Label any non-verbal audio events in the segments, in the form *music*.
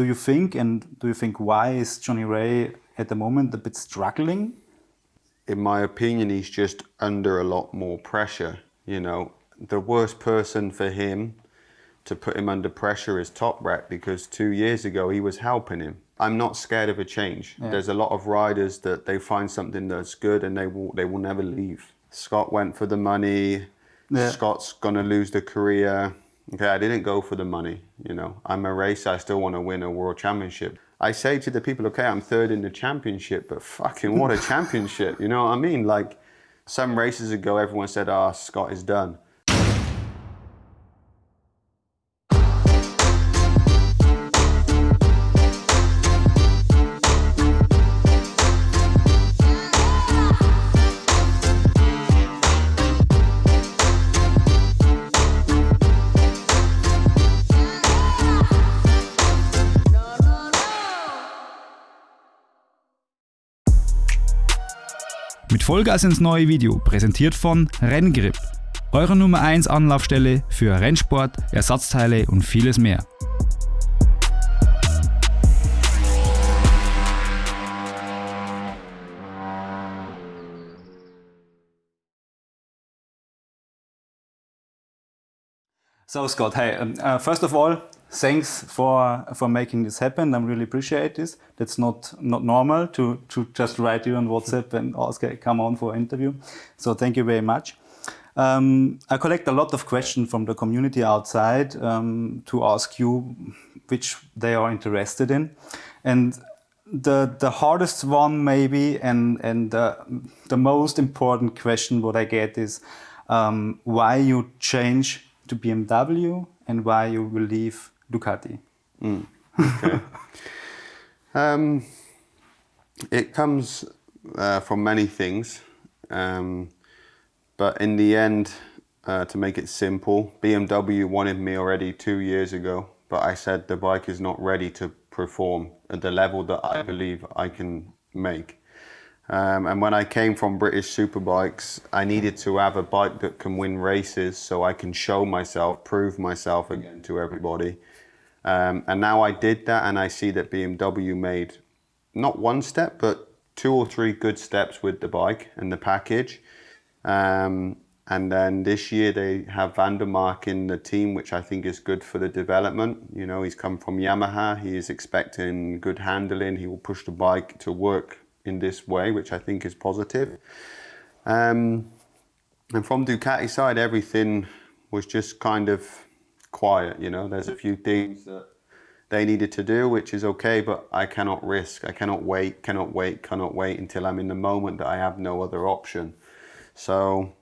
do you think, and do you think why is Johnny Rea at the moment a bit struggling? In my opinion, he's just under a lot more pressure. You know, the worst person for him to put him under pressure is Toprak because two years ago he was helping him. I'm not scared of a change. Yeah. There's a lot of riders that they find something that's good and they will they will never leave. Scott went for the money. Yeah. Scott's gonna lose the career. Okay, I didn't go for the money. You know, I'm a racer. I still want to win a world championship. I say to the people, okay, I'm third in the championship, but fucking what a *laughs* championship. You know what I mean? Like some races ago, everyone said, "Ah, oh, Scott is done." Mit Vollgas ins neue Video, präsentiert von Renngrip, eure Nummer 1 Anlaufstelle für Rennsport, Ersatzteile und vieles mehr. So Scott, hey, uh, first of all, thanks for for making this happen. I really appreciate this. That's not not normal to to just write you on WhatsApp and ask, hey, come on for an interview. So thank you very much. Um, I collect a lot of questions from the community outside um, to ask you which they are interested in, and the the hardest one maybe and and the, most important question what I get is um, why you change to BMW and why you will leave Ducati? Mm, okay. *laughs* um, it comes uh, from many things, um, but in the end, uh, to make it simple, BMW wanted me already two years ago, but I said the bike is not ready to perform at the level that I believe I can make. Um, and when I came from British Superbikes, I needed to have a bike that can win races so I can show myself, prove myself again to everybody. Um, and now I did that and I see that BMW made not one step, but two or three good steps with the bike and the package. Um, and then this year they have van der Mark in the team, which I think is good for the development. You know, he's come from Yamaha. He is expecting good handling. He will push the bike to work in this way, which I think is positive. Um, and from Ducati side, everything was just kind of quiet, you know. There's a few things that they needed to do, which is okay, but I cannot risk. I cannot wait, cannot wait, cannot wait until I'm in the moment that I have no other option. So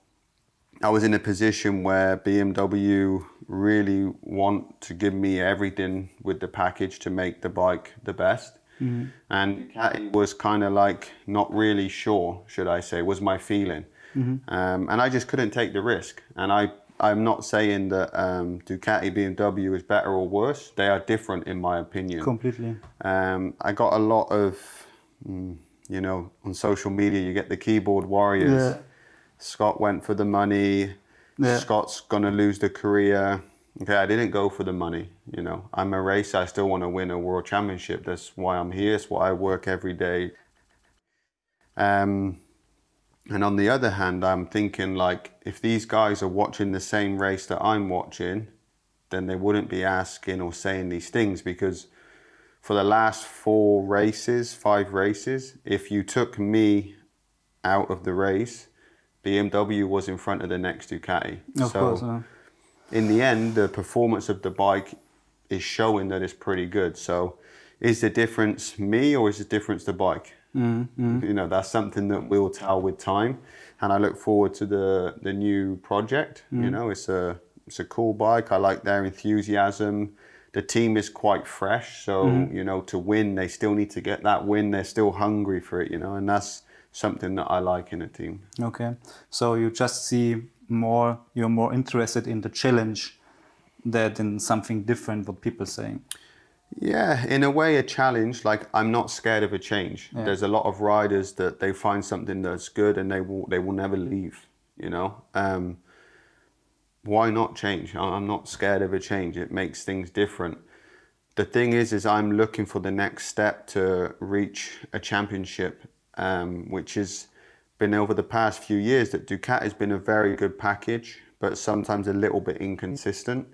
I was in a position where BMW really want to give me everything with the package to make the bike the best. Mm-hmm. And Ducati was kind of like not really sure, should I say, was my feeling. Mm-hmm. Um, and I just couldn't take the risk. And I, I'm not saying that um, Ducati BMW is better or worse. They are different, in my opinion. Completely. Um, I got a lot of, mm, you know, on social media, you get the keyboard warriors. Yeah. Scott went for the money. Yeah. Scott's gonna lose the career. Okay, I didn't go for the money. You know, I'm a racer. I still want to win a world championship. That's why I'm here. It's why I work every day. Um, and on the other hand, I'm thinking like, if these guys are watching the same race that I'm watching, then they wouldn't be asking or saying these things because for the last four races, five races, if you took me out of the race, BMW was in front of the next Ducati. Of so, course. Uh in the end, the performance of the bike is showing that it's pretty good. So is the difference me or is the difference the bike? Mm, mm. You know, that's something that we'll tell with time. And I look forward to the, the new project. Mm. You know, it's a, it's a cool bike. I like their enthusiasm. The team is quite fresh. So, mm. you know, to win, they still need to get that win. They're still hungry for it, you know, and that's something that I like in a team. Okay. So you just see more you're more interested in the challenge than in something different what people saying yeah in a way a challenge like i'm not scared of a change. Yeah. there's a lot of riders that they find something that's good and they will they will never leave you know? Um, why not change? I'm not scared of a change. It makes things different. The thing is, is I'm looking for the next step to reach a championship, um, which has been over the past few years that Ducati has been a very good package, but sometimes a little bit inconsistent,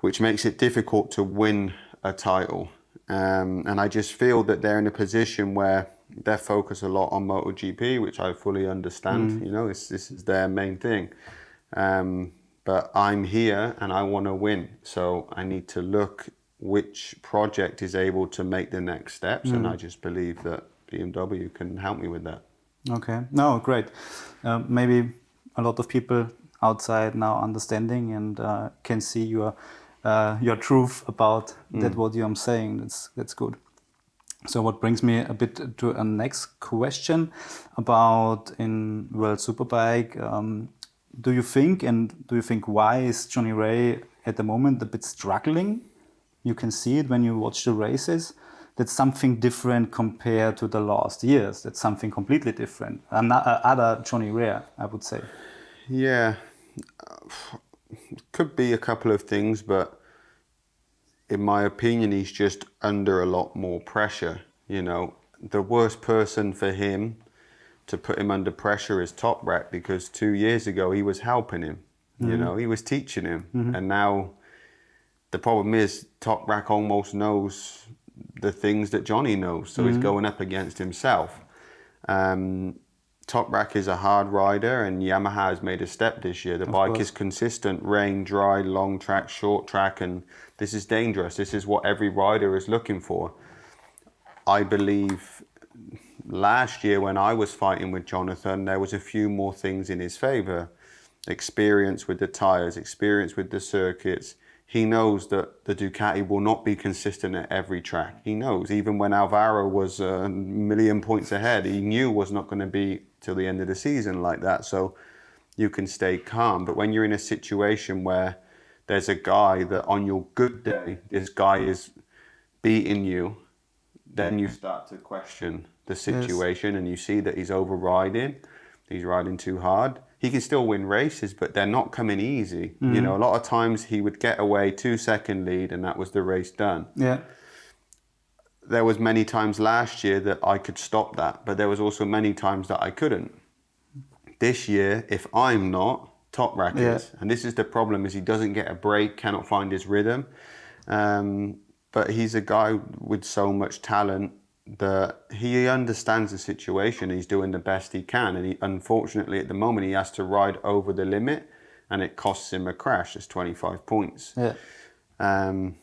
which makes it difficult to win a title. Um, and I just feel that they're in a position where they're focused a lot on MotoGP, which I fully understand. Mm. You know, this, this is their main thing. Um, but I'm here and I want to win. So I need to look which project is able to make the next steps. Mm. And I just believe that BMW can help me with that. Okay, no, great. Uh, maybe a lot of people outside now understanding and uh, can see your uh, your truth about mm. that what I'm saying. That's that's good. So what brings me a bit to a next question about in World Superbike. Um, do you think and do you think why is Johnny Rea at the moment a bit struggling you can see it when you watch the races. That's something different compared to the last years. That's something completely different. Another, other Johnny Rea, I would say. Yeah, could be a couple of things, but in my opinion, he's just under a lot more pressure. You know, the worst person for him to put him under pressure is Toprak because two years ago he was helping him. Mm -hmm. You mm-hmm. know, he was teaching him, mm -hmm. and now the problem is Toprak almost knows the things that Johnny knows, so mm-hmm. he's going up against himself. Um, Toprak is a hard rider, and Yamaha has made a step this year. The of bike course. is consistent, rain, dry, long track, short track, and this is dangerous. This is what every rider is looking for. I believe last year when I was fighting with Jonathan, there was a few more things in his favour. Experience with the tyres, experience with the circuits, he knows that the Ducati will not be consistent at every track. He knows, even when Alvaro was a million points ahead, he knew was not going to be till the end of the season like that. So you can stay calm. But when you're in a situation where there's a guy that on your good day, this guy is beating you, then you start to question the situation yes. and you see that he's overriding, he's riding too hard he can still win races, but they're not coming easy. Mm. You know, a lot of times he would get away two second lead and that was the race done. Yeah. There was many times last year that I could stop that, but there was also many times that I couldn't. This year, if I'm not, Toprak yeah. And this is the problem is he doesn't get a break, cannot find his rhythm. Um, but he's a guy with so much talent that he understands the situation. He's doing the best he can, and he, unfortunately, at the moment, he has to ride over the limit, and it costs him a crash. It's 25 points. Yeah. Um,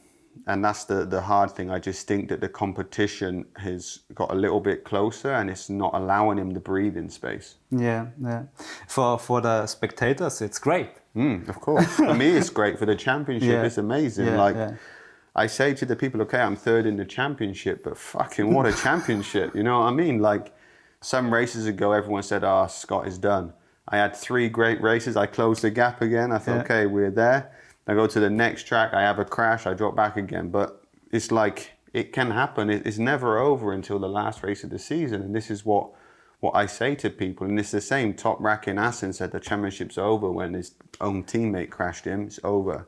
and that's the the hard thing. I just think that the competition has got a little bit closer, and it's not allowing him the breathing space. Yeah, yeah. For for the spectators, it's great. Mm, of course. for me, it's great. For the championship, *laughs* yeah. it's amazing. Yeah, like. Yeah I say to the people, okay, I'm third in the championship, but fucking what a *laughs* championship. You know what I mean? Like some races ago, everyone said, oh, Scott is done. I had three great races. I closed the gap again. I thought, okay, we're there. I go to the next track. I have a crash. I drop back again. But it's like, it can happen. It's never over until the last race of the season. And this is what what I say to people. And it's the same. Toprak in Assen said the championship's over when his own teammate crashed him. It's over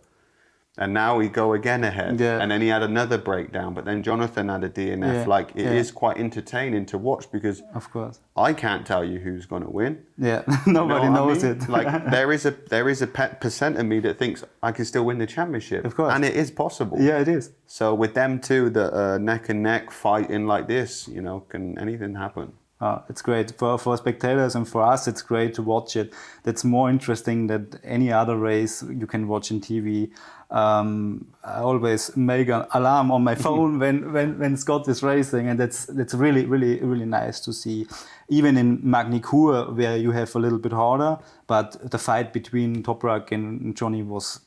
and now we go again ahead. Yeah. And then he had another breakdown, but then Jonathan had a DNF. Yeah. Like it yeah. is quite entertaining to watch because of course I can't tell you who's going to win. Yeah, nobody *laughs* you know knows I mean? it. like *laughs* there is a there is a pet percent of me that thinks I can still win the championship. Of course, and it is possible. Yeah, it is. So with them two, the uh, neck and neck fighting like this, you know, can anything happen? Uh, it's great for, for spectators and for us. It's great to watch it. That's more interesting than any other race you can watch in TV. Um, I always make an alarm on my *laughs* phone when, when, when Scott is racing, and that's that's really really really nice to see. Even in Magny-Cours, where you have a little bit harder, but the fight between Toprak and Johnny was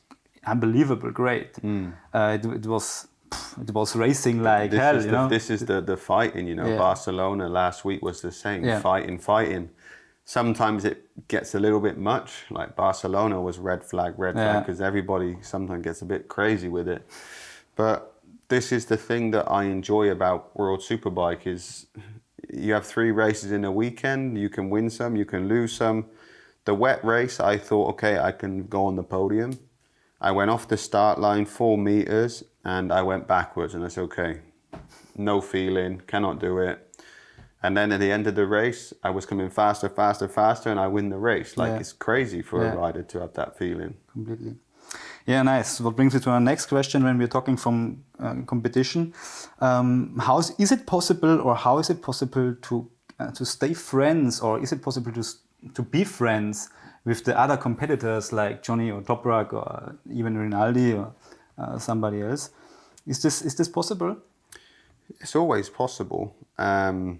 unbelievable great. Mm. Uh, it, it was it was racing like this hell. Is you the, know? This is the the fighting. You know, yeah. Barcelona last week was the same. Yeah. Fighting, fighting. Sometimes it gets a little bit much. Like Barcelona was red flag, red yeah. flag, because everybody sometimes gets a bit crazy with it. But this is the thing that I enjoy about World Superbike is you have three races in a weekend. You can win some, you can lose some. The wet race, I thought, okay, I can go on the podium. I went off the start line four meters and I went backwards, and I said, okay, no feeling, cannot do it. And then at the end of the race, I was coming faster, faster, faster, and I win the race. Like Yeah. it's crazy for Yeah. a rider to have that feeling. completely. Yeah, nice. What brings me to our next question when we're talking from uh, competition. Um, how is, is it possible, or how is it possible to uh, to stay friends, or is it possible to to be friends with the other competitors like Johnny or Toprak or even Rinaldi or somebody else? Is this is this possible? It's always possible. Um,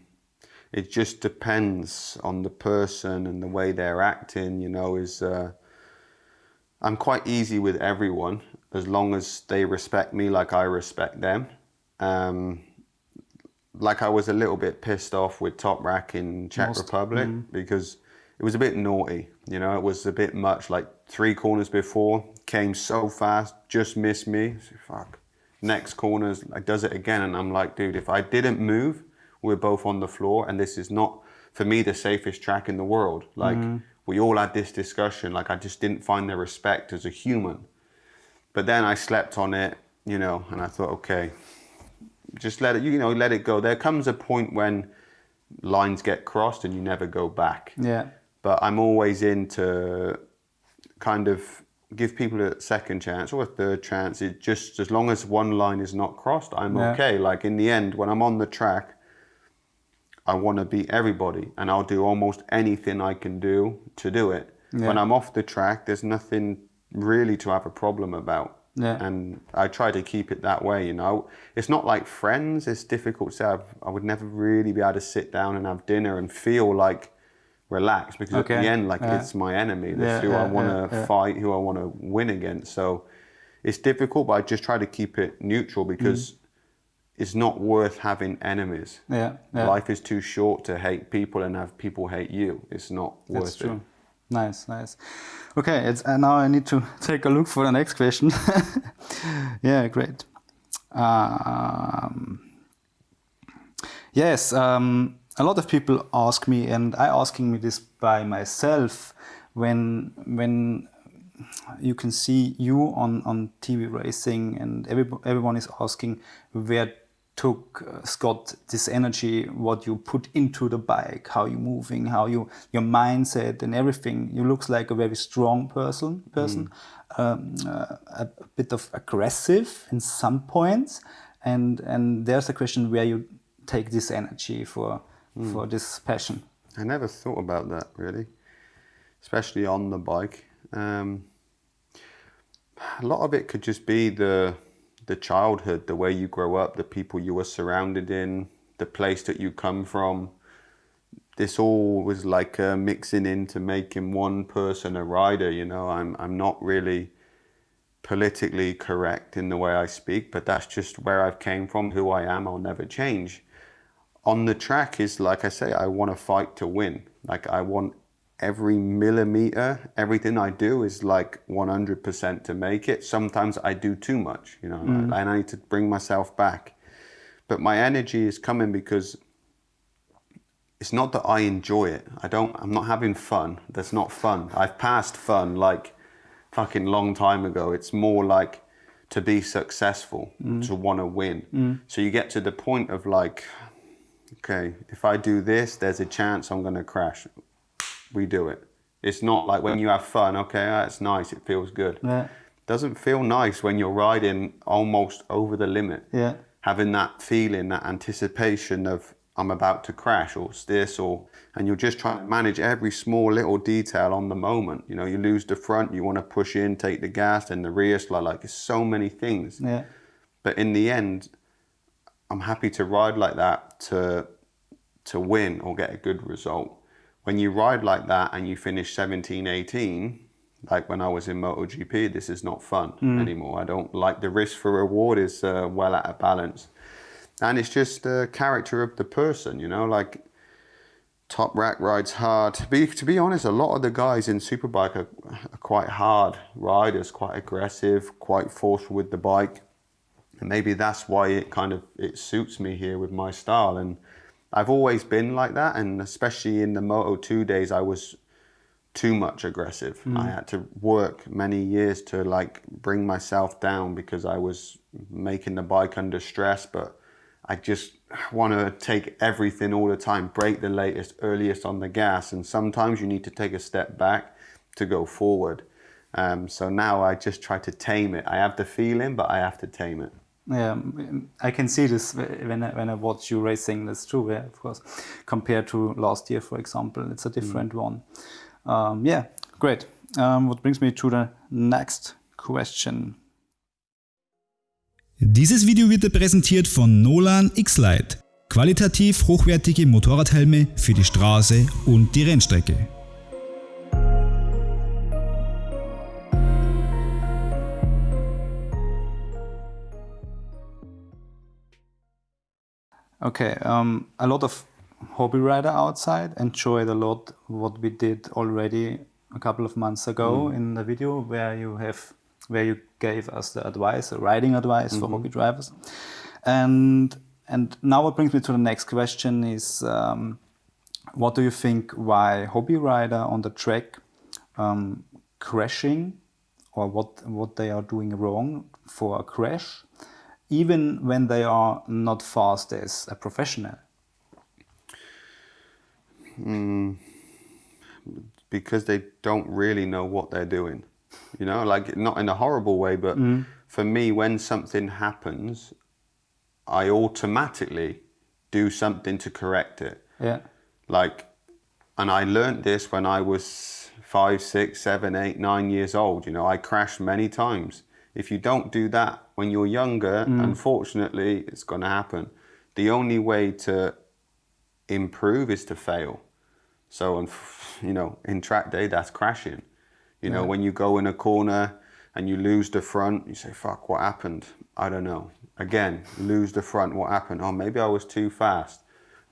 it just depends on the person and the way they're acting. You know, is uh, I'm quite easy with everyone as long as they respect me like I respect them. Um, like I was a little bit pissed off with Toprak in Czech Most, Republic because it was a bit naughty. You know, it was a bit much. Like three corners before, came so fast, just missed me. So, fuck. Next corners, like does it again, and I'm like, dude, if I didn't move, we're both on the floor, and this is not for me the safest track in the world. Like mm. we all had this discussion. Like I just didn't find the respect as a human. But then I slept on it, you know, and I thought, okay, just let it, you know, let it go. There comes a point when lines get crossed and you never go back. Yeah. But I'm always in to kind of give people a second chance or a third chance. It just as long as one line is not crossed, I'm Yeah. okay. Like in the end, when I'm on the track, I want to beat everybody, and I'll do almost anything I can do to do it. Yeah. When I'm off the track, there's nothing really to have a problem about. Yeah. And I try to keep it that way, you know. It's not like friends. It's difficult to say. I've, I would never really be able to sit down and have dinner and feel like relaxed because at the end, like Yeah. it's my enemy. That's Yeah, who I want to fight, who I want to win against. So it's difficult, but I just try to keep it neutral because it's not worth having enemies. Yeah. Yeah. Life is too short to hate people and have people hate you. It's not worth That's true. it. Nice, nice. Okay, it's, uh, now I need to *laughs* take a look for the next question. *laughs* yeah, great. Um, yes, um, a lot of people ask me, and I asking me this by myself, when when you can see you on, on TV racing, and every, everyone is asking where took uh, Scott this energy, what you put into the bike, how you moving, how you your mindset and everything. You looks like a very strong person, person, um, uh, a, a bit of aggressive in some points, and and there's a question where you take this energy for for this passion. I never thought about that really, especially on the bike. Um, a lot of it could just be the the childhood, the way you grow up, the people you were surrounded in, the place that you come from. This all was like uh, mixing into making one person a rider. You know, I'm I'm not really politically correct in the way I speak, but that's just where I've came from, who I am. I'll never change on the track is like I say, I want to fight to win. Like I want every millimeter, everything I do is like 100% to make it. Sometimes I do too much, you know, mm. and I need to bring myself back. But my energy is coming because it's not that I enjoy it. I don't, I'm not having fun. That's not fun. I've passed fun like fucking long time ago. It's more like to be successful, mm. to want to win. Mm. So you get to the point of like, okay, if I do this, there's a chance I'm going to crash. We do it. It's not like when you have fun, okay, that's nice, it feels good. Yeah. Doesn't feel nice when you're riding almost over the limit. Yeah. Having that feeling, that anticipation of I'm about to crash or this or and you're just trying to manage every small little detail on the moment. You know, you lose the front, you want to push in, take the gas, and the rear slide. Like it's so many things. Yeah. But in the end, I'm happy to ride like that to to win or get a good result. When you ride like that and you finish 17, 18, like when I was in MotoGP, this is not fun anymore. I don't like the risk for reward is uh, well out of balance. And it's just the character of the person, you know, like Toprak rides hard. To be, to be honest, a lot of the guys in Superbike are, are quite hard riders, quite aggressive, quite forceful with the bike and maybe that's why it kind of it suits me here with my style and i've always been like that and especially in the moto 2 days i was too much aggressive. I had to work many years to like bring myself down because I was making the bike under stress, but I just want to take everything all the time, break the latest, earliest on the gas. And sometimes you need to take a step back to go forward. Um, so now I just try to tame it. I have the feeling, but I have to tame it. Yeah, mm, I can see this when I, when I watch you racing. That's true, yeah, of course. Compared to last year, for example, it's a different one. Um, yeah, great. Um, what brings me to the next question. Dieses Video wird dir präsentiert von Nolan X-Lite. Qualitativ hochwertige Motorradhelme für die Straße und die Rennstrecke. Okay, um, a lot of hobby rider outside. Enjoyed a lot what we did already a couple of months ago in the video where you have where you gave us the advice, the riding advice for hobby drivers, and and now what brings me to the next question is um, what do you think why hobby rider on the track um, crashing or what what they are doing wrong for a crash even when they are not fast as a professional hmm. because they don't really know what they're doing. You know, like not in a horrible way, but mm. for me, when something happens, I automatically do something to correct it. yeah Like, and I learned this when I was five, six, seven, eight, nine years old. You know, I crashed many times. If you don't do that when you're younger, mm. unfortunately, it's going to happen. The only way to improve is to fail. So, *laughs* you know, in track day, that's crashing. You know, when you go in a corner and you lose the front, you say, "Fuck, what happened? I don't know." Again, lose the front. What happened? Oh, maybe I was too fast.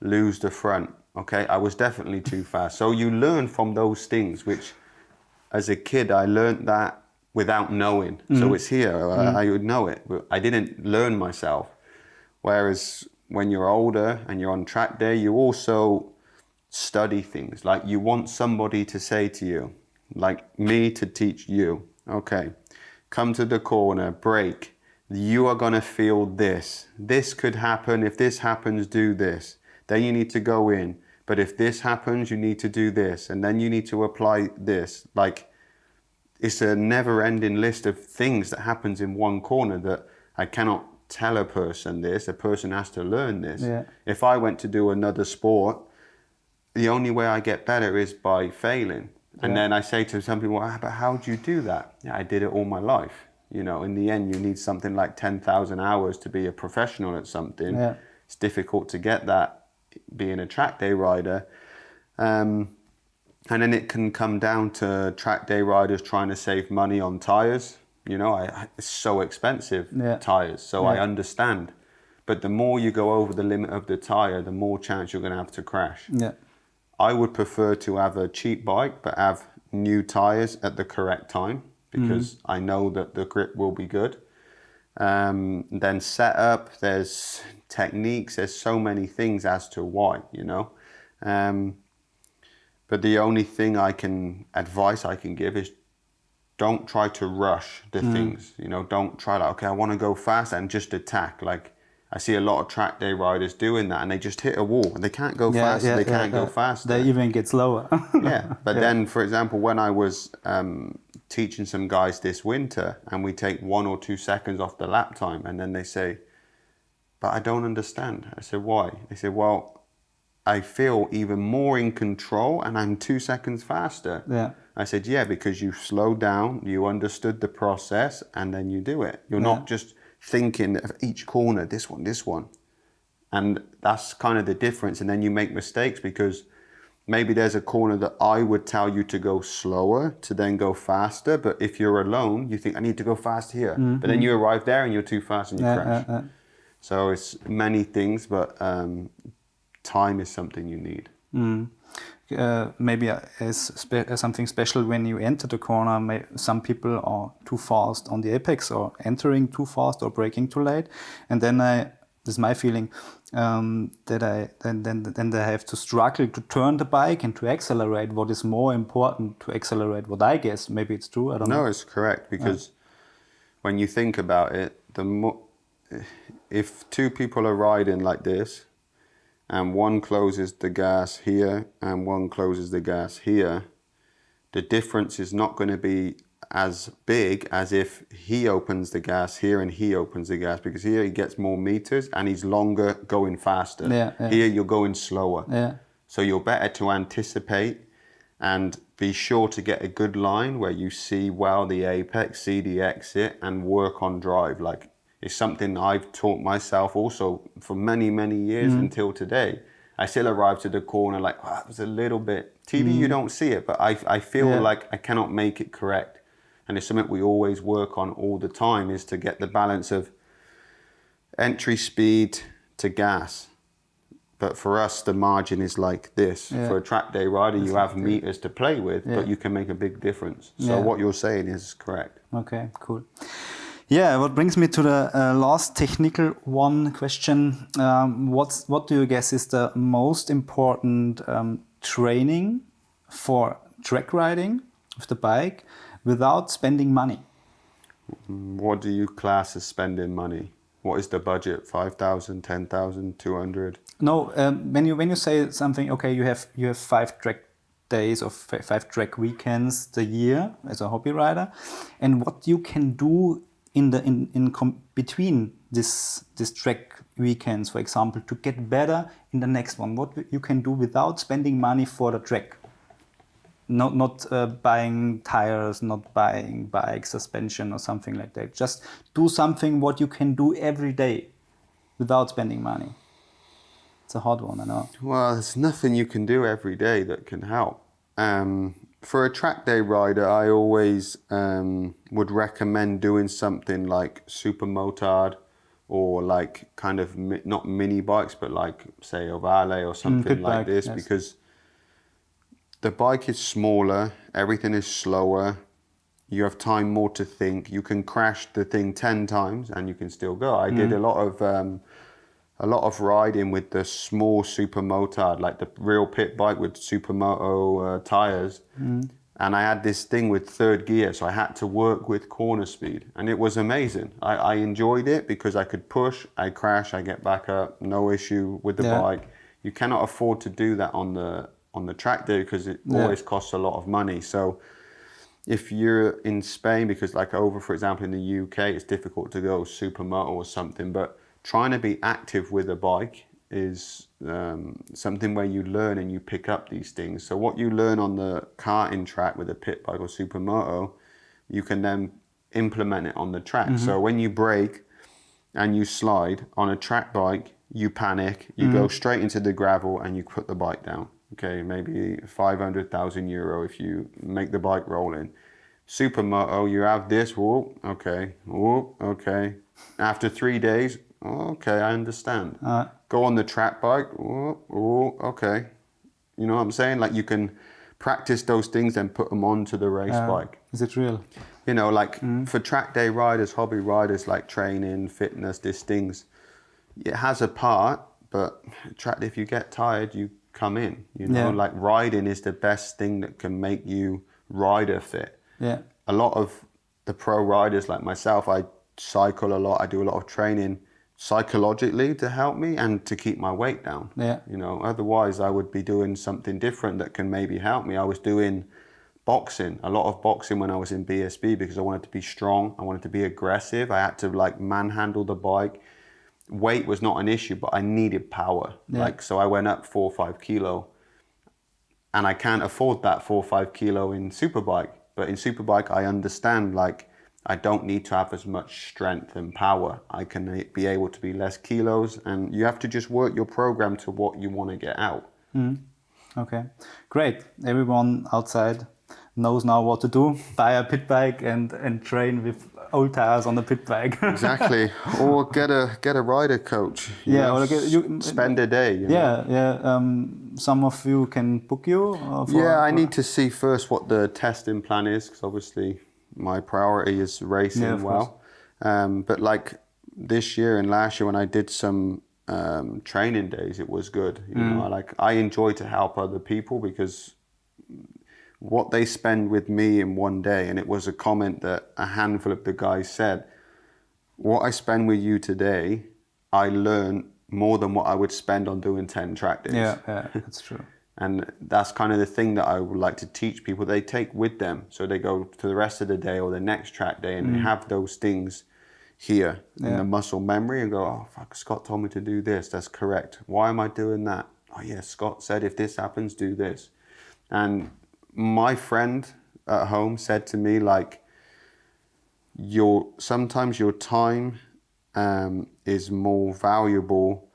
Lose the front. Okay, I was definitely too fast. So you learn from those things, which, as a kid, I learned that without knowing. So mm-hmm. it's here. I, mm-hmm. I would know it, I didn't learn myself. Whereas when you're older and you're on track day, you also study things. Like you want somebody to say to you, like me to teach you, okay, come to the corner, break. You are going to feel this. This could happen. If this happens, do this. Then you need to go in. But if this happens, you need to do this. And then you need to apply this. Like it's a never ending list of things that happens in one corner that I cannot tell a person this. A person has to learn this. Yeah. If I went to do another sport, the only way I get better is by failing. And Yeah. then I say to some people, ah, but how do you do that? Yeah, I did it all my life. You know, in the end, you need something like 10,000 hours to be a professional at something. Yeah. It's difficult to get that being a track day rider. Um, and then it can come down to track day riders trying to save money on tires. You know, I, I- it's so expensive, Yeah. tires. So I understand. But the more you go over the limit of the tire, the more chance you're going to have to crash. yeah I would prefer to have a cheap bike but have new tires at the correct time because I know that the grip will be good. Um, then setup, there's techniques, there's so many things as to why, you know. Um, but the only thing I can advice I can give is don't try to rush the things. You know, don't try like okay, I want to go fast and just attack. Like I see a lot of track day riders doing that, and they just hit a wall and they can't go yeah faster. yeah, they yeah, can't go faster. they even get slower *laughs* yeah, but then, for example, when I was um, teaching some guys this winter, and we take one or two seconds off the lap time, and then they say, "But I don't understand." I said, "Why?" They said, "Well." I feel even more in control and I'm two seconds faster. Yeah. I said, yeah, because you slowed down, you understood the process, and then you do it. You're Yeah. not just thinking of each corner, this one, this one. And that's kind of the difference. And then you make mistakes because maybe there's a corner that I would tell you to go slower to then go faster. But if you're alone, you think, I need to go fast here. But then you arrive there and you're too fast and you. Yeah, crash. yeah. So it's many things, but um, time is something you need. uh, maybe as, spe- as something special when you enter the corner. May, some people are too fast on the apex or entering too fast or braking too late. And then I this is my feeling um, that I then then then they have to struggle to turn the bike and to accelerate. What is more important to accelerate? What I guess maybe it's true. I don't No, know. it's correct because when you think about it, the mo- if two people are riding like this, and one closes the gas here and one closes the gas here, the difference is not going to be as big as if he opens the gas here and he opens the gas because here he gets more meters and he's longer going faster. Yeah, yeah. Here you're going slower. Yeah. So you're better to anticipate and be sure to get a good line where you see well the apex, see the exit, and work on drive. Like it's something I've taught myself also for many, many years mm-hmm. until today. I still arrive to the corner like, wow, it was a little bit. TV, you mm-hmm. don't see it, but I, I feel Yeah. like I cannot make it correct. And it's something we always work on all the time is to get the balance of entry speed to gas. But for us, the margin is like this. Yeah. For a track day rider, you have meters to play with, Yeah. but you can make a big difference. So what you're saying is correct. Okay, cool. Yeah, what brings me to the uh, last technical one question. Um, what's what do you guess is the most important um, training for track riding with the bike without spending money? What do you class as spending money? What is the budget? 5,000, 10,000, 200? No, um, when you when you say something, okay, you have you have five track days or five track weekends the year as a hobby rider, and what you can do in the in in between this this track weekends, for example, to get better in the next one. What you can do without spending money for the track. Not not uh, buying tires, not buying bike suspension or something like that. Just do something what you can do every day, without spending money. It's a hard one, I know. Well, there's nothing you can do every day that can help. Um, for a track day rider, I always um, would recommend doing something like super motard or like kind of mi- not mini bikes, but like say Ohvale or something pit like bike, this yes. because the bike is smaller, everything is slower. You have time more to think. You can crash the thing ten times and you can still go. I did a lot of um, a lot of riding with the small super motard, like the real pit bike with supermoto uh, tires. And I had this thing with third gear, so I had to work with corner speed, and it was amazing. I, I enjoyed it because I could push, I crash, I get back up, no issue with the Yeah. bike. You cannot afford to do that on the on the track day because it Yeah. always costs a lot of money. So if you're in Spain, because like over, for example, in the UK, it's difficult to go supermoto or something, but trying to be active with a bike is um, something where you learn and you pick up these things. So what you learn on the karting track with a pit bike or supermoto, you can then implement it on the track. So when you brake and you slide on a track bike, you panic, you go straight into the gravel and you put the bike down. Okay, maybe 500,000 euro if you make the bike roll in. Supermoto, you have this, whoop, okay, whoop, okay. After three days, okay, I understand. Uh, Go on the track bike, okay. You know what I'm saying? Like you can practice those things and put them onto the race uh, bike is it real? you know, like for track day riders, hobby riders, like training, fitness, these things, it has a part, but track if you get tired, you come in. You know, Yeah. like riding is the best thing that can make you rider fit. Yeah. A lot of the pro riders, like myself, I cycle a lot. I do a lot of training psychologically to help me and to keep my weight down. Yeah. You know, otherwise I would be doing something different that can maybe help me. I was doing boxing, a lot of boxing when I was in BSB because I wanted to be strong. I wanted to be aggressive. I had to like manhandle the bike. Weight was not an issue, but I needed power. Yeah. Like so, I went up four or five kilo, and I can't afford that four or five kilo in superbike. But in superbike, I understand like I don't need to have as much strength and power. I can be able to be less kilos, and you have to just work your program to what you want to get out. Okay, great. Everyone outside knows now what to do. *laughs* Buy a pit bike and, and train with old tires on the pit bike. *laughs* Exactly. or get a get a rider coach. Yeah, know, or get- you- spend a day. You know? yeah, yeah. Um, some of you can book you. uh, for- Yeah, I need to see first what the testing plan is because obviously my priority is racing Yeah, well. Um, but like this year and last year when I did some um, training days, it was good. You know, like I enjoy to help other people because what they spend with me in one day, and it was a comment that a handful of the guys said. What I spend with you today, I learn more than what I would spend on doing ten track days. Yeah, yeah, that's true. And that's kind of the thing that I would like to teach people. They take with them, so they go to the rest of the day or the next track day, and they have those things here in the muscle memory, and go, "Oh, fuck! Scott told me to do this. That's correct. Why am I doing that? Oh, yeah, Scott said if this happens, do this." And my friend at home said to me, like, "Your sometimes your time um, is more valuable."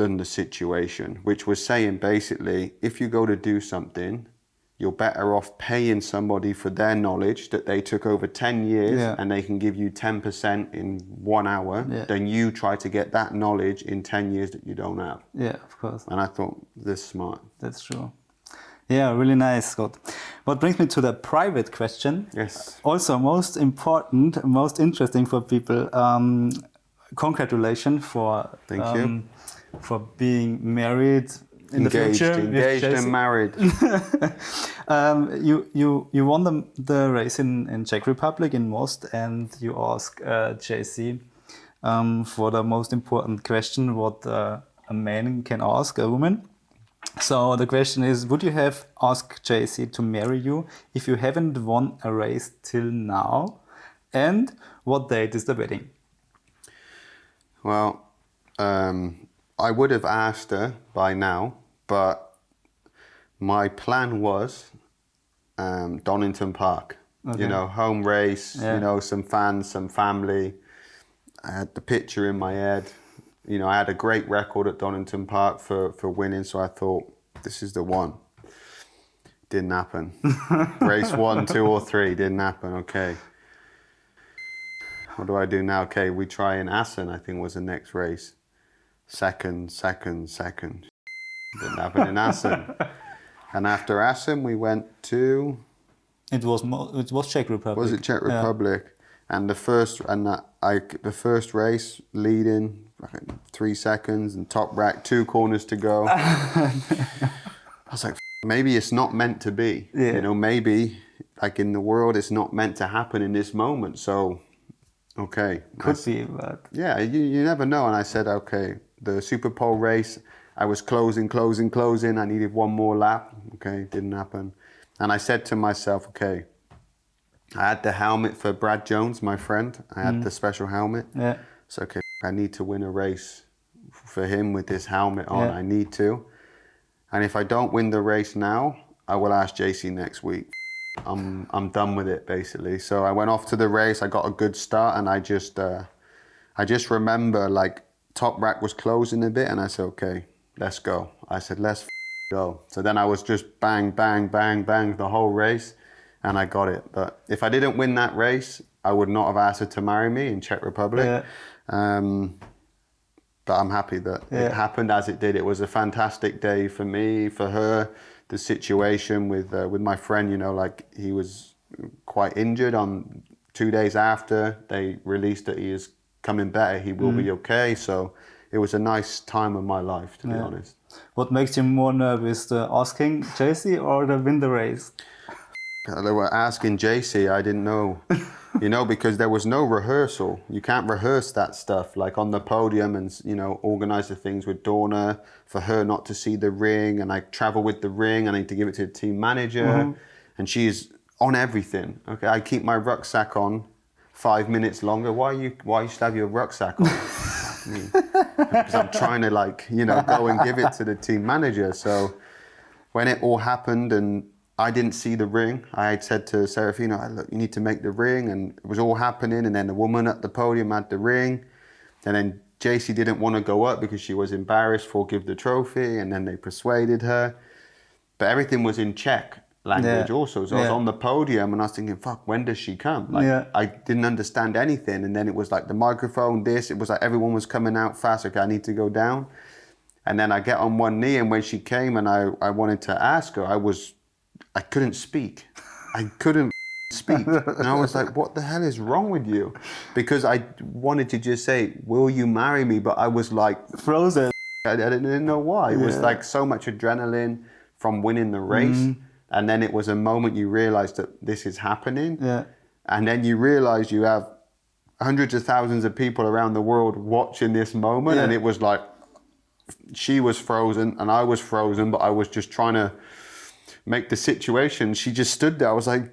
Than the situation, which was saying basically, if you go to do something, you're better off paying somebody for their knowledge that they took over 10 years Yeah. and they can give you 10% in one hour Yeah. than you try to get that knowledge in 10 years that you don't have. Yeah, of course. And I thought, this smart. That's true. Yeah, really nice, Scott. What brings me to the private question. Yes. Also, most important, most interesting for people. Um, congratulations for Thank you. For being married in the engaged, future. engaged and married. *laughs* Um, you you you won the the race in in Czech Republic in Most, and you ask uh, JC um, for the most important question what uh, a man can ask a woman. So the question is, would you have asked JC to marry you if you haven't won a race till now? And what date is the wedding? Well, um, I would have asked her by now, but my plan was um, Donington Park. Okay. You know, home race, Yeah. you know, some fans, some family. I had the picture in my head. You know, I had a great record at Donington Park for, for winning, so I thought, this is the one. Didn't happen. *laughs* race one, two, or three didn't happen. Okay. What do I do now? Okay, we try in Assen, I think was the next race. Second, second, second. Didn't happen in Assen. *laughs* and after Assen, we went to, It was mo- it was Czech Republic. was it Czech Yeah. Republic? And the first, and that, I, the first race, leading, three seconds, and Toprak, two corners to go. *laughs* I was like, maybe it's not meant to be. Yeah. You know, maybe, like in the world, it's not meant to happen in this moment. So, okay. I Could be, but Yeah, you, you never know. And I said, okay, the Super Pole race, I was closing, closing, closing. I needed one more lap. Okay, didn't happen. And I said to myself, okay, I had the helmet for Brad Jones, my friend. I had the special helmet. yeah. So, okay, I need to win a race for him with this helmet on. Yeah. I need to. And if I don't win the race now, I will ask JC next week. I'm I'm done with it basically. So I went off to the race. I got a good start, and I just uh, I just remember like Toprak was closing a bit, and I said, okay, let's go. I said, let's go. So then I was just bang, bang, bang, bang the whole race, and I got it. But if I didn't win that race, I would not have asked her to marry me in Czech Republic. Yeah. Um, but I'm happy that Yeah. it happened as it did. It was a fantastic day for me, for her. The situation with uh, with my friend, you know, like he was quite injured. On two days after they released that he is coming better, he will be okay. So it was a nice time of my life, to be Mm. Honest. What makes you more nervous, the asking JC or the win the race? Uh, They were asking JC, I didn't know, *laughs* you know, because there was no rehearsal. You can't rehearse that stuff, like on the podium and, you know, organize the things with Dorna for her not to see the ring. And I travel with the ring. I need to give it to the team manager. And she's on everything. Okay, I keep my rucksack on five minutes longer. Why you, why you should have your rucksack on? *laughs* because I'm trying to like you know go and give it to the team manager. So when it all happened and I didn't see the ring, I had said to Serafina, "Look, you need to make the ring," and it was all happening. And then the woman at the podium had the ring, and then JC didn't want to go up because she was embarrassed for give the trophy, and then they persuaded her. But everything was in Czech language Yeah. also. So I was on the podium and I was thinking, fuck, when does she come? Like, Yeah. I didn't understand anything. And then it was like the microphone, this, it was like everyone was coming out fast. Okay, I need to go down. And then I get on one knee, and when she came and I, I wanted to ask her, I was, I couldn't speak. I couldn't *laughs* speak. and I was like, what the hell is wrong with you? Because I wanted to just say, will you marry me? But I was like, Frozen. *laughs* I, I didn't know why. It was like so much adrenaline from winning the race. Mm-hmm. And then it was a moment you realized that this is happening. Yeah. And then you realize you have hundreds of thousands of people around the world watching this moment. And it was like, she was frozen and I was frozen, but I was just trying to make the situation. She just stood there. I was like,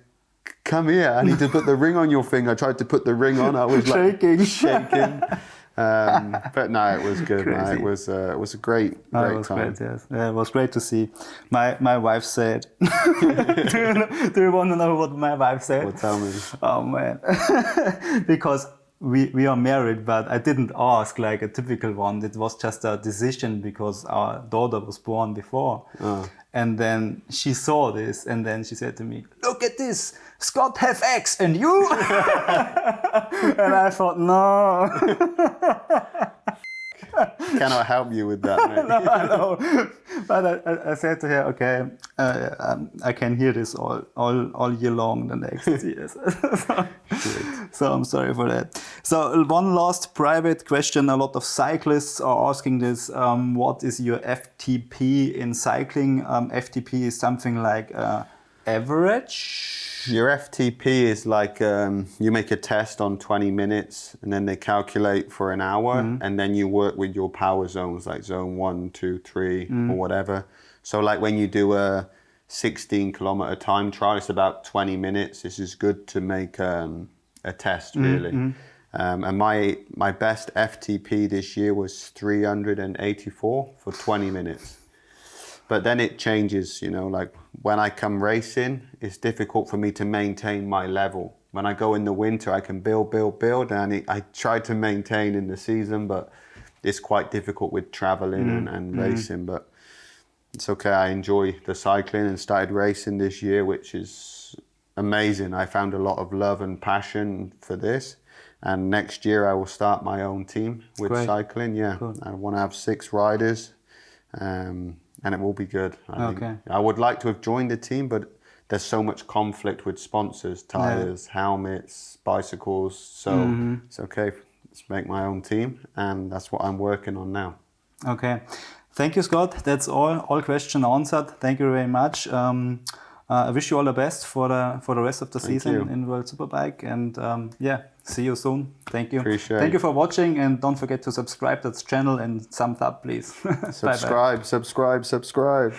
come here. I need to put the ring on your finger. I tried to put the ring on. I was like *laughs* Shaking. shaking. *laughs* Um, but no, it was *laughs* good. man. It was uh, it was a great Oh, great it was time. great, yes. Yeah, it was great to see. My my wife said. *laughs* do, you know, do you want to know what my wife said? Well, tell me. Oh man, *laughs* because we we are married, but I didn't ask like a typical one. It was just a decision because our daughter was born before, and then she saw this, and then she said to me, "Look at this, Scott have X, and you." *laughs* and I thought, no, *laughs* Cannot help you with that, *laughs* mate. no, I know. But I, I, I said to her, okay, uh, um, I can hear this all, all, all year long the next years. so, so I'm sorry for that. So one last private question. A lot of cyclists are asking this. Um, what is your FTP in cycling? Um, FTP is something like uh, average. Your FTP is like um, you make a test on 20 minutes and then they calculate for an hour and then you work with your power zones like zone one, two, three, or whatever. So, like when you do a 16 kilometer time trial, it's about 20 minutes. This is good to make um, a test, really. Um, and my, my best FTP this year was 384 for 20 minutes but then it changes you know like when i come racing it's difficult for me to maintain my level. When i go in the winter i can build build build and it, i try to maintain in the season but it's quite difficult with traveling and, and racing but it's okay. I enjoy the cycling and started racing this year which is amazing. I found a lot of love and passion for this and next year i will start my own team with Great. cycling yeah. I want to have six riders um, and it will be good. I Okay. think. I would like to have joined the team, but there's so much conflict with sponsors, tires, helmets, bicycles. So Mm-hmm. it's okay. Let's make my own team, and that's what I'm working on now. Okay. Thank you, Scott. That's all. All question answered. Thank you very much. Um, I wish you all the best for the for the rest of the season you. in World Superbike. And um, yeah, see you soon. Thank you. Appreciate Thank you for watching, and don't forget to subscribe to this channel and thumbs up, please. *laughs* Subscribe, subscribe, subscribe.